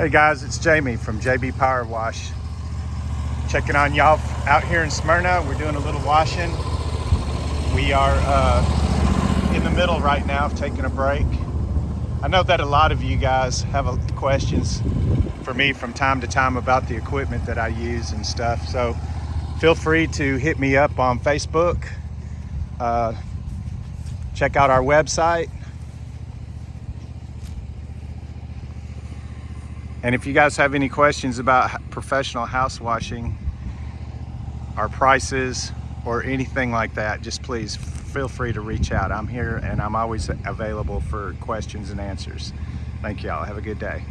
Hey guys, it's Jamie from JB Power Wash. Checking on y'all out here in Smyrna. We're doing a little washing. We are uh, in the middle right now of taking a break. I know that a lot of you guys have questions for me from time to time about the equipment that I use and stuff. So feel free to hit me up on Facebook. Uh, check out our website. And if you guys have any questions about professional house washing, our prices, or anything like that, just please feel free to reach out. I'm here and I'm always available for questions and answers. Thank y'all. Have a good day.